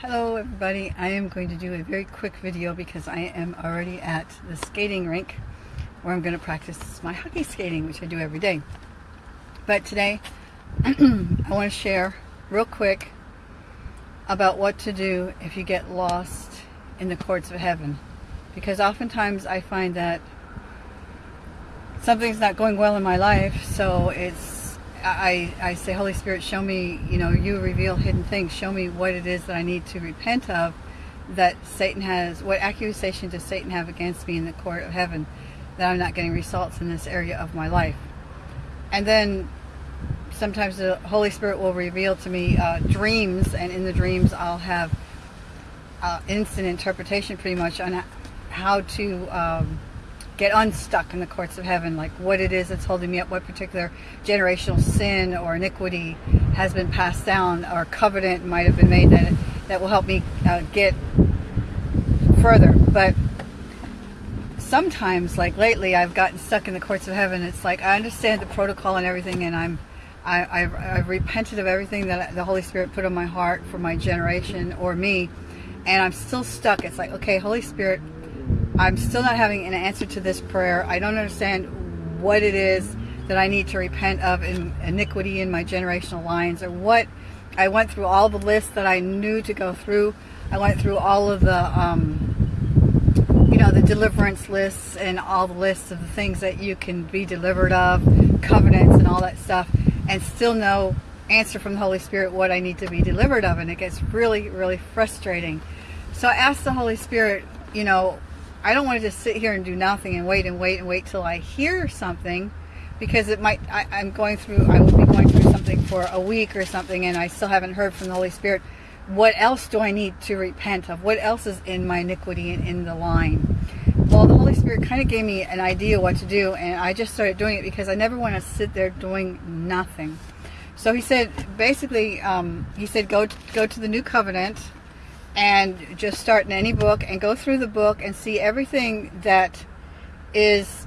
Hello everybody, I am going to do a very quick video because I am already at the skating rink where I'm going to practice my hockey skating, which I do every day. But today, I want to share real quick about what to do if you get lost in the courts of heaven. Because oftentimes I find that something's not going well in my life, so it's I, I say, Holy Spirit, show me, you know, you reveal hidden things. Show me what it is that I need to repent of that Satan has, what accusation does Satan have against me in the court of heaven that I'm not getting results in this area of my life. And then sometimes the Holy Spirit will reveal to me uh, dreams, and in the dreams I'll have uh, instant interpretation pretty much on how to um, get unstuck in the courts of heaven, like what it is that's holding me up, what particular generational sin or iniquity has been passed down, or covenant might have been made that that will help me uh, get further. But sometimes, like lately, I've gotten stuck in the courts of heaven. It's like I understand the protocol and everything, and I'm I, have I've repented of everything that the Holy Spirit put on my heart for my generation or me, and I'm still stuck. It's like, okay, Holy Spirit, I'm still not having an answer to this prayer. I don't understand what it is that I need to repent of in iniquity in my generational lines or what I went through all the lists that I knew to go through. I went through all of the um, you know the deliverance lists and all the lists of the things that you can be delivered of covenants and all that stuff and still no answer from the Holy Spirit what I need to be delivered of and it gets really really frustrating so I asked the Holy Spirit you know I don't want to just sit here and do nothing and wait and wait and wait till I hear something because it might, I, am going through, I will be going through something for a week or something and I still haven't heard from the Holy Spirit. What else do I need to repent of? What else is in my iniquity and in the line? Well, the Holy Spirit kind of gave me an idea what to do and I just started doing it because I never want to sit there doing nothing. So he said, basically, um, he said, go go to the new covenant and just start in any book and go through the book and see everything that is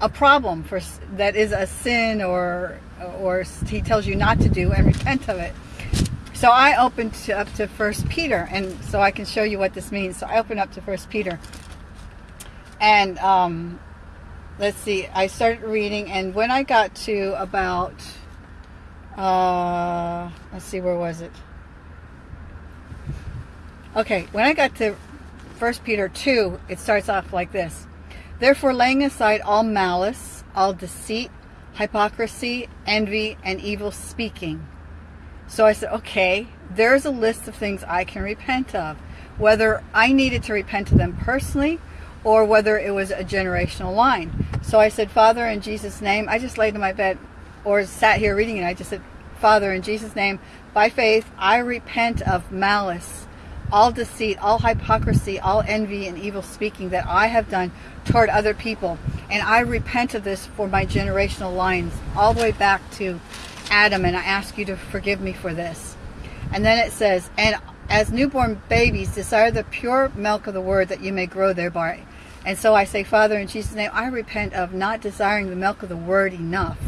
a problem for that is a sin or or he tells you not to do and repent of it. So I opened to, up to First Peter, and so I can show you what this means. So I opened up to First Peter, and um, let's see. I started reading, and when I got to about, uh, let's see, where was it? Okay, when I got to 1 Peter 2, it starts off like this. Therefore, laying aside all malice, all deceit, hypocrisy, envy, and evil speaking. So I said, okay, there's a list of things I can repent of. Whether I needed to repent of them personally or whether it was a generational line. So I said, Father, in Jesus' name, I just laid in my bed or sat here reading it. I just said, Father, in Jesus' name, by faith, I repent of malice, all deceit, all hypocrisy, all envy and evil speaking that I have done toward other people. And I repent of this for my generational lines, all the way back to Adam, and I ask you to forgive me for this. And then it says, and as newborn babies, desire the pure milk of the word that you may grow thereby. And so I say, Father, in Jesus' name, I repent of not desiring the milk of the word enough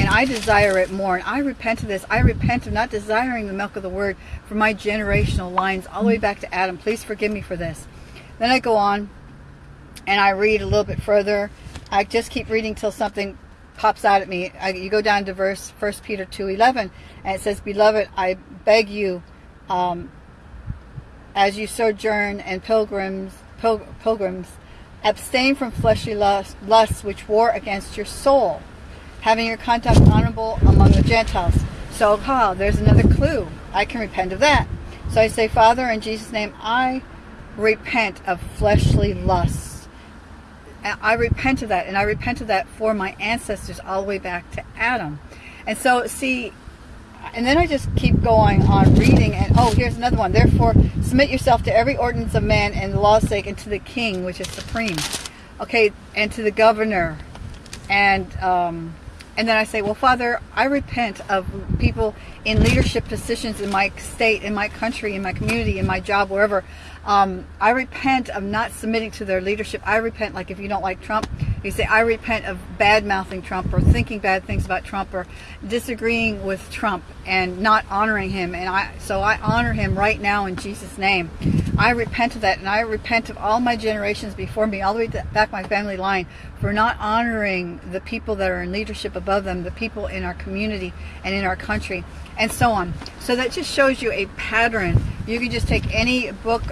and I desire it more. And I repent of this. I repent of not desiring the milk of the word for my generational lines all the way back to Adam. Please forgive me for this. Then I go on and I read a little bit further. I just keep reading till something pops out at me. I, you go down to verse 1 Peter 2.11 and it says, Beloved, I beg you, um, as you sojourn and pilgrims, pil pilgrims, abstain from fleshly lusts, lusts which war against your soul having your conduct honorable among the Gentiles. So, ha, there's another clue. I can repent of that. So I say, Father, in Jesus' name, I repent of fleshly lusts. I repent of that, and I repent of that for my ancestors all the way back to Adam. And so, see, and then I just keep going on reading, and oh, here's another one. Therefore, submit yourself to every ordinance of man and the law's sake, and to the king, which is supreme. Okay, and to the governor, and um, and then I say, well, Father, I repent of people in leadership positions in my state, in my country, in my community, in my job, wherever. Um, I repent of not submitting to their leadership. I repent, like if you don't like Trump, You say, I repent of bad mouthing Trump or thinking bad things about Trump or disagreeing with Trump and not honoring him. And I, so I honor him right now in Jesus' name. I repent of that and I repent of all my generations before me, all the way back my family line for not honoring the people that are in leadership above them, the people in our community and in our country and so on. So that just shows you a pattern. You can just take any book.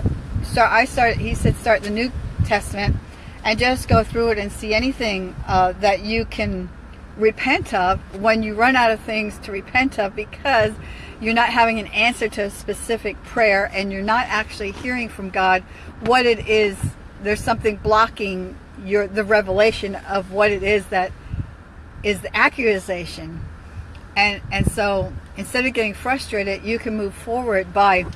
Start. I started. He said start the New Testament and just go through it and see anything uh, that you can repent of when you run out of things to repent of because you're not having an answer to a specific prayer and you're not actually hearing from God what it is there's something blocking your the revelation of what it is that is the accusation. And and so instead of getting frustrated you can move forward by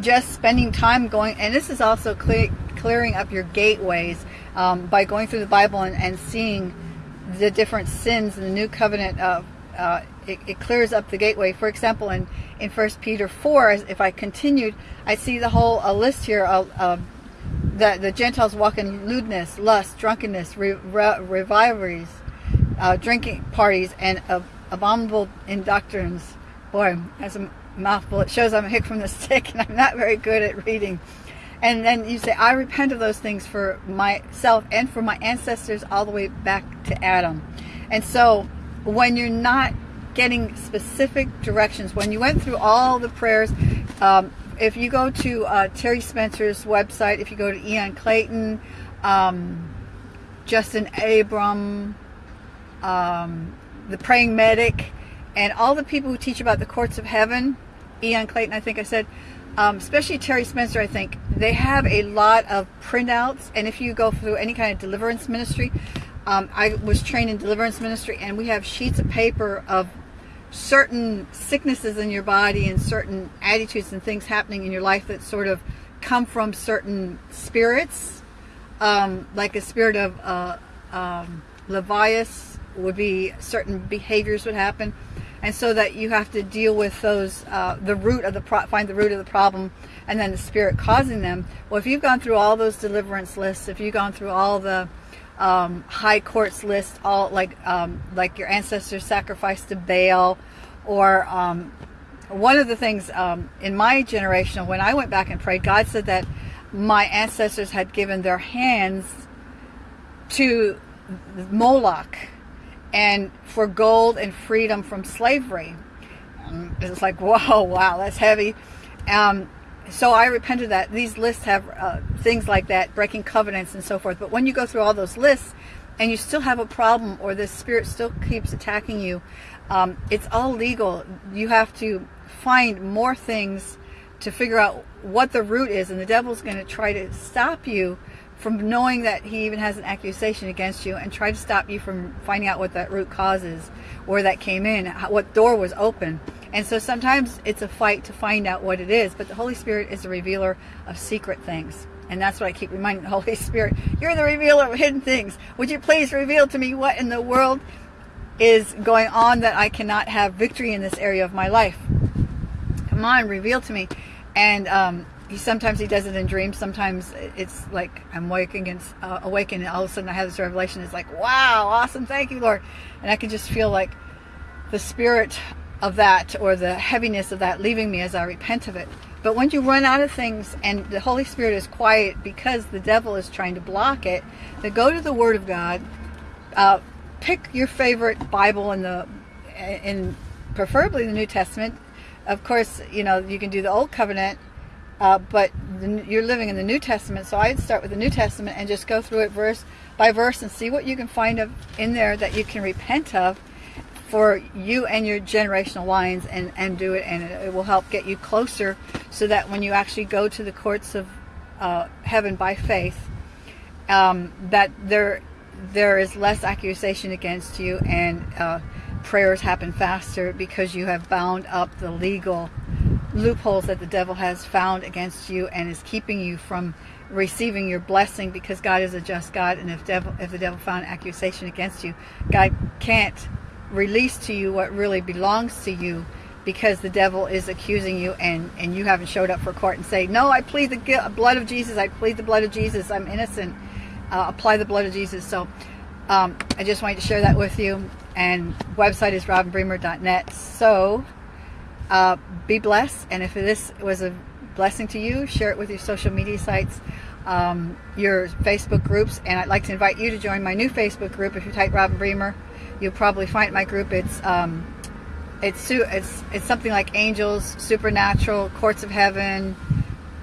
just spending time going and this is also clear, clearing up your gateways um, by going through the Bible and, and, seeing the different sins in the new covenant uh, uh, it, it, clears up the gateway. For example in in first Peter 4 if I continued I see the whole a list here of, of that the Gentiles walk in lewdness lust drunkenness re, re, uh, drinking parties and abominable indoctrines boy that's a mouthful. It shows I'm a hick from the stick and I'm not very good at reading and then you say, I repent of those things for myself and for my ancestors all the way back to Adam. And so when you're not getting specific directions, when you went through all the prayers, um, if you go to uh, Terry Spencer's website, if you go to Ian Clayton, um, Justin Abraham, um, the Praying Medic, and all the people who teach about the courts of heaven, Ian Clayton, I think I said, um, especially Terry Spencer, I think, they have a lot of printouts. And if you go through any kind of deliverance ministry, um, I was trained in deliverance ministry, and we have sheets of paper of certain sicknesses in your body and certain attitudes and things happening in your life that sort of come from certain spirits, um, like a spirit of uh, um, Levias would be certain behaviors would happen and so that you have to deal with those uh, the root of the pro find the root of the problem and then the spirit causing them. Well if you've gone through all those deliverance lists if you've gone through all the um, high courts list all like um, like your ancestors sacrificed to Baal or um, one of the things um, in my generation when I went back and prayed God said that my ancestors had given their hands to Moloch and for gold and freedom from slavery. Um, it's like, whoa, wow, that's heavy. Um, so I repented that. These lists have uh, things like that, breaking covenants and so forth. But when you go through all those lists and you still have a problem or the spirit still keeps attacking you, um, it's all legal. You have to find more things to figure out what the root is. And the devil's going to try to stop you from knowing that he even has an accusation against you and try to stop you from finding out what that root cause is, where that came in, what door was open. And so sometimes it's a fight to find out what it is, but the Holy Spirit is a revealer of secret things. And that's what I keep reminding the Holy Spirit. You're the revealer of hidden things. Would you please reveal to me what in the world is going on that I cannot have victory in this area of my life? Come on, reveal to me. And um, he sometimes he does it in dreams. Sometimes it's like I'm waking and uh, and all of a sudden I have this revelation. It's like, wow, awesome, thank you, Lord, and I can just feel like the spirit of that or the heaviness of that leaving me as I repent of it. But when you run out of things and the Holy Spirit is quiet because the devil is trying to block it, then go to the Word of God. Uh, pick your favorite Bible in the in preferably the New Testament. Of course, you know you can do the Old Covenant uh, but the, you're living in the New Testament, so I'd start with the New Testament and just go through it verse by verse and see what you can find of, in there that you can repent of for you and your generational lines and, and do it and it, it will help get you closer so that when you actually go to the courts of uh, heaven by faith um, that there there is less accusation against you and uh, prayers happen faster because you have bound up the legal loopholes that the devil has found against you and is keeping you from receiving your blessing because God is a just God and if devil if the devil found accusation against you God can't release to you what really belongs to you because the devil is accusing you and and you haven't showed up for court and say no I plead the blood of Jesus I plead the blood of Jesus I'm innocent uh, apply the blood of Jesus. So um, I just wanted to share that with you. And website is robinbremer.net. So uh, be blessed. And if this was a blessing to you, share it with your social media sites, um, your Facebook groups. And I'd like to invite you to join my new Facebook group. If you type Robin Bremer, you'll probably find my group. It's um, it's it's it's something like angels, supernatural, courts of heaven,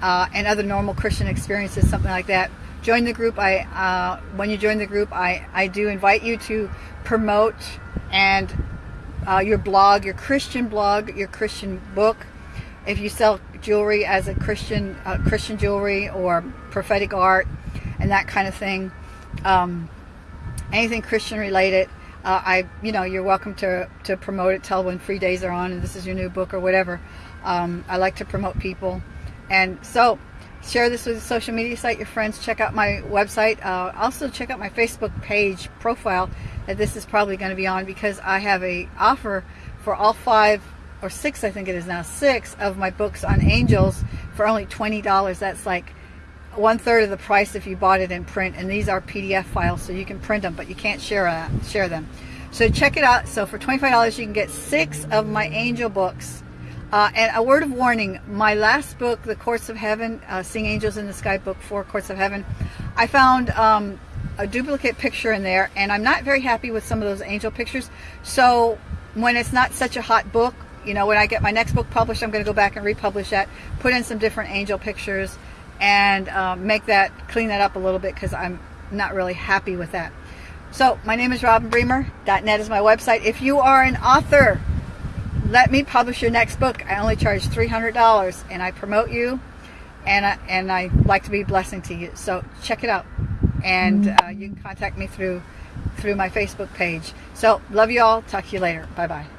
uh, and other normal Christian experiences, something like that. Join the group. I uh, when you join the group, I I do invite you to promote and uh, your blog, your Christian blog, your Christian book. If you sell jewelry as a Christian uh, Christian jewelry or prophetic art and that kind of thing, um, anything Christian related uh, I, you know, you're welcome to, to promote it, tell when free days are on and this is your new book or whatever. Um, I like to promote people. And so share this with your social media site, your friends, check out my website. Uh, also check out my Facebook page profile that this is probably going to be on because I have a offer for all five or six, I think it is now, six of my books on angels for only $20. That's like one third of the price if you bought it in print and these are PDF files so you can print them but you can't share uh, share them so check it out so for $25 you can get six of my angel books uh, and a word of warning my last book the courts of heaven uh, seeing angels in the sky book four courts of heaven I found um, a duplicate picture in there and I'm not very happy with some of those angel pictures so when it's not such a hot book you know when I get my next book published I'm going to go back and republish that put in some different angel pictures and um, make that, clean that up a little bit because I'm not really happy with that. So my name is Robin Bremer. .net is my website. If you are an author, let me publish your next book. I only charge $300 and I promote you and I, and I like to be a blessing to you. So check it out. And uh, you can contact me through through my Facebook page. So love you all. Talk to you later. Bye-bye.